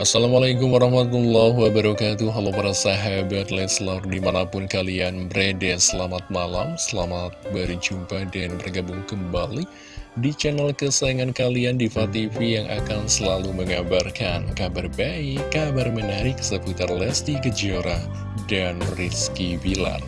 Assalamualaikum warahmatullahi wabarakatuh. Halo para sahabat Leslar di mana pun kalian berada. Selamat malam, selamat berjumpa dan bergabung kembali Di channel kesayangan kalian Diva TV yang akan selalu mengabarkan Kabar baik, kabar menarik seputar Lesti Kejora dan Rizky Bilar.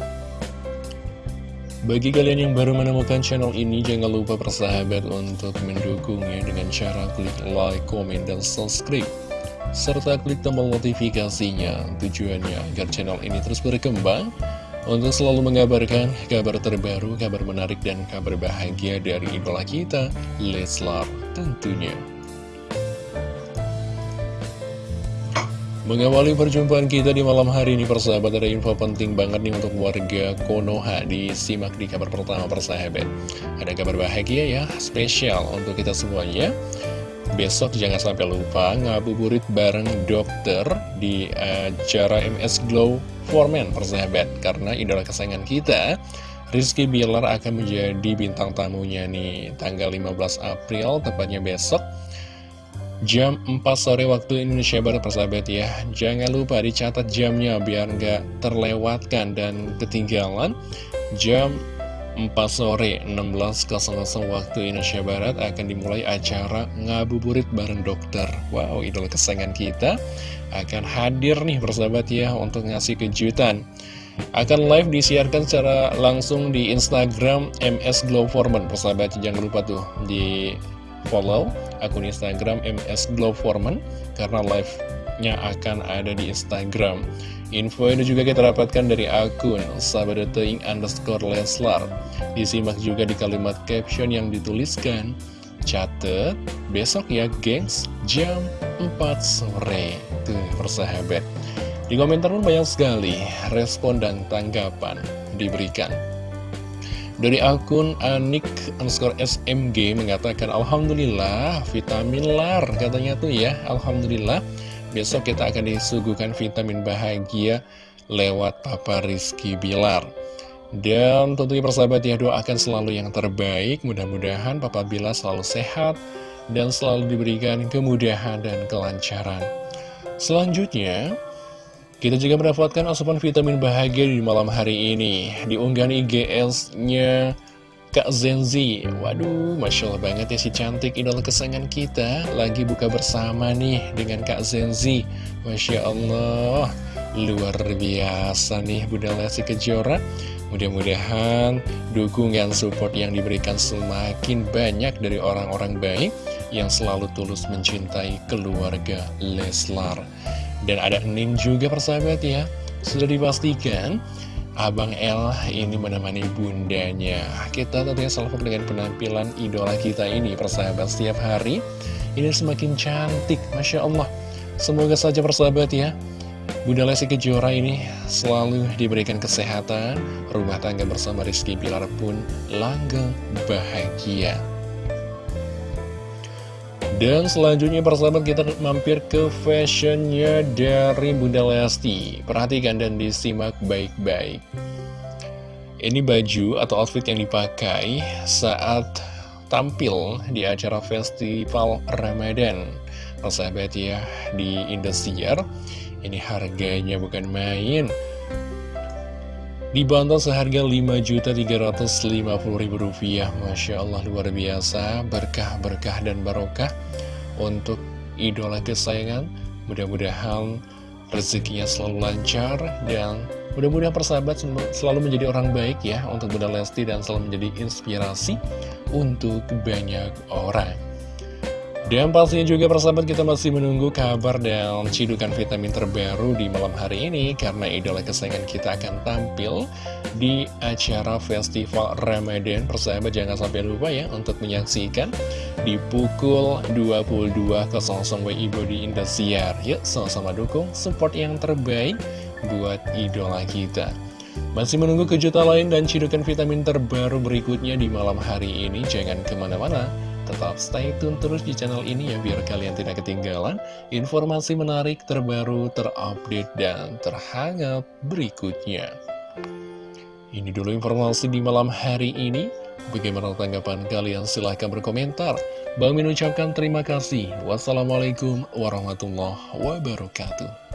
Bagi kalian yang baru menemukan channel ini, jangan lupa persahabat untuk mendukungnya dengan cara klik like, komen, dan subscribe serta klik tombol notifikasinya. Tujuannya agar channel ini terus berkembang untuk selalu mengabarkan kabar terbaru, kabar menarik, dan kabar bahagia dari idola kita, Leslar tentunya. Mengawali perjumpaan kita di malam hari ini persahabat ada info penting banget nih untuk warga Konoha. Disimak di kabar pertama persahabat. Ada kabar bahagia ya, spesial untuk kita semuanya Besok jangan sampai lupa ngabuburit bareng dokter di acara MS Glow for Men persahabat. Karena idola kesayangan kita Rizky Bilar akan menjadi bintang tamunya nih tanggal 15 April tepatnya besok. Jam 4 sore waktu Indonesia Barat persahabat ya. Jangan lupa dicatat jamnya biar nggak terlewatkan dan ketinggalan. Jam 4 sore 16.00 waktu Indonesia Barat akan dimulai acara ngabuburit bareng dokter. Wow, idola kesayangan kita akan hadir nih persahabat ya untuk ngasih kejutan. Akan live disiarkan secara langsung di Instagram MS Glow Foreman persahabat jangan lupa tuh di follow akun Instagram MS Glow Foreman karena live-nya akan ada di Instagram Info ini juga kita dapatkan dari akun sahabat.ing underscore Leslar. Disimak juga di kalimat caption yang dituliskan. Catet, besok ya gengs, jam 4 sore. Tuh, persahabat. Di komentar pun banyak sekali respon dan tanggapan diberikan. Dari akun Anik underscore SMG mengatakan Alhamdulillah vitamin lar katanya tuh ya Alhamdulillah Besok kita akan disuguhkan vitamin bahagia lewat Papa Rizky Bilar. Dan tentunya persahabat ya doakan selalu yang terbaik. Mudah-mudahan Papa Bilar selalu sehat dan selalu diberikan kemudahan dan kelancaran. Selanjutnya, kita juga mendapatkan asupan vitamin bahagia di malam hari ini. Di unggahan IGS-nya Kak Zenzi Waduh, Masya Allah banget ya si cantik idola kesayangan kita. Lagi buka bersama nih dengan Kak Zenzi Masya Allah Luar biasa nih Bunda Lesti Kejora. Mudah-mudahan dukungan support yang diberikan semakin banyak dari orang-orang baik Yang selalu tulus mencintai keluarga Leslar. Dan ada Nin juga persahabat ya. Sudah dipastikan Abang L ini menemani bundanya. Kita tentunya selalu dengan penampilan idola kita ini Persahabat setiap hari. Ini semakin cantik Masya Allah. Semoga saja persahabat ya. Bunda Lesti Kejora ini selalu diberikan kesehatan. Rumah tangga bersama Rizky Bilar pun langgeng bahagia dan selanjutnya persahabat kita mampir ke fashionnya dari Bunda Lesti Perhatikan dan disimak baik-baik. Ini baju atau outfit yang dipakai saat tampil di acara festival Ramadan. Persahabat ya di Indosiar Ini harganya bukan main Dibantu seharga Rp5.350.000 Masya Allah luar biasa. Berkah-berkah dan barokah Untuk idola kesayangan. Mudah-mudahan rezekinya selalu lancar Dan mudah-mudahan persahabat selalu menjadi orang baik ya Untuk Bunda Lesti dan selalu menjadi inspirasi Untuk banyak orang dan pastinya juga persahabat kita masih menunggu kabar dan cidukan vitamin terbaru di malam hari ini. Karena idola kesayangan kita akan tampil di acara Festival Ramadan. Persahabat jangan sampai lupa ya untuk menyaksikan di pukul 22.00 WIBO di Indosiar. Yuk sama-sama dukung support yang terbaik buat idola kita. Masih menunggu kejutan lain dan cidukan vitamin terbaru berikutnya di malam hari ini. Jangan ke mana-mana Tetap stay tune terus di channel ini ya biar kalian tidak ketinggalan informasi menarik terbaru, terupdate, dan terhangat berikutnya. Ini dulu informasi di malam hari ini. Bagaimana tanggapan kalian? Silahkan berkomentar. Bang Min ucapkan terima kasih. Wassalamualaikum warahmatullahi wabarakatuh.